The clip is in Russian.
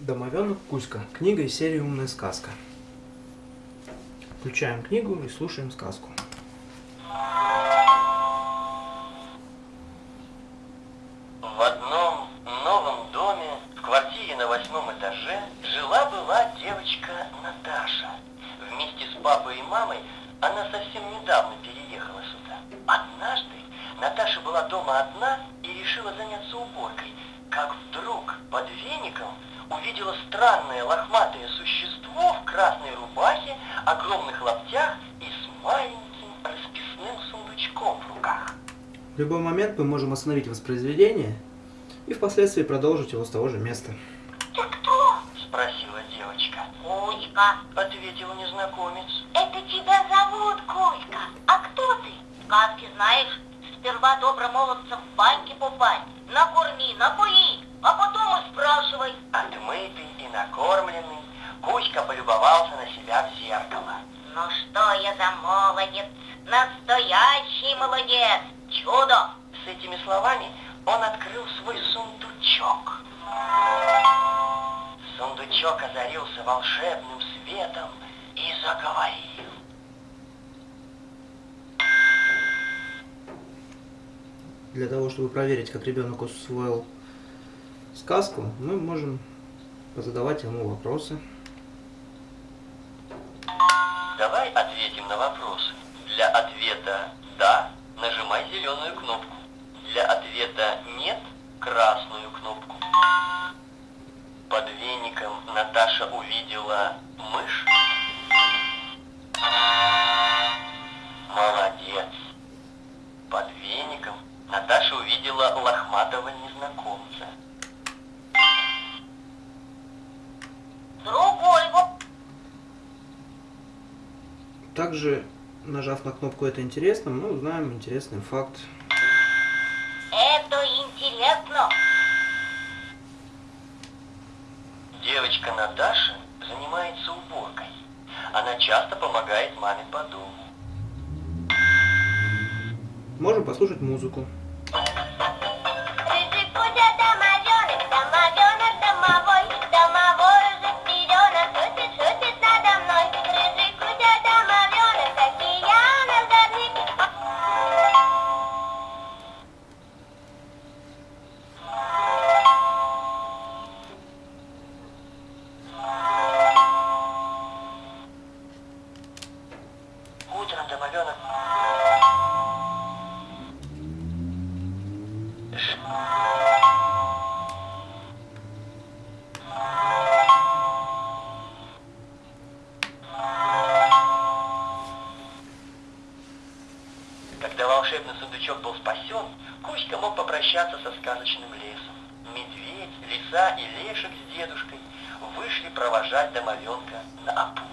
Домовенок Кузька. Книга из серии «Умная сказка». Включаем книгу и слушаем сказку. В одном новом доме, в квартире на восьмом этаже, жила-была девочка Наташа. Вместе с папой и мамой она совсем недавно переехала сюда. Однажды Наташа была дома одна и решила заняться уборкой, как вдруг под веником увидела странное лохматое существо в красной рубахе, огромных лаптях и с маленьким расписным сундучком в руках. В любой момент мы можем остановить воспроизведение и впоследствии продолжить его с того же места. Ты кто? Спросила девочка. Кузька. Ответил незнакомец. Это тебя зовут Кузька. А кто ты? Сказки знаешь? Сперва добромолодцев в баньке купать. Накорми, напои, а потом и спрашивай. Отмытый и накормленный, Кузька полюбовался на себя в зеркало. Ну что я за молодец? Настоящий молодец. Чудо. С этими словами он открыл свой сундучок. Сундучок озарился волшебным светом и заговорил. Для того, чтобы проверить, как ребенок усвоил сказку, мы можем позадавать ему вопросы. Давай ответим на вопросы. Для ответа «да» нажимай зеленую кнопку. Для ответа «нет» красную кнопку. Под веником Наташа увидела мышь. Молодец. Под веником Наташа увидела лохматого незнакомца. Также, нажав на кнопку «Это интересно», мы узнаем интересный факт. Это интересно. Девочка Наташа занимается уборкой. Она часто помогает маме по дому. Можем послушать музыку. Волшебный сундучок был спасен, Кузька мог попрощаться со сказочным лесом. Медведь, лиса и лешек с дедушкой вышли провожать домовенка на. Пока.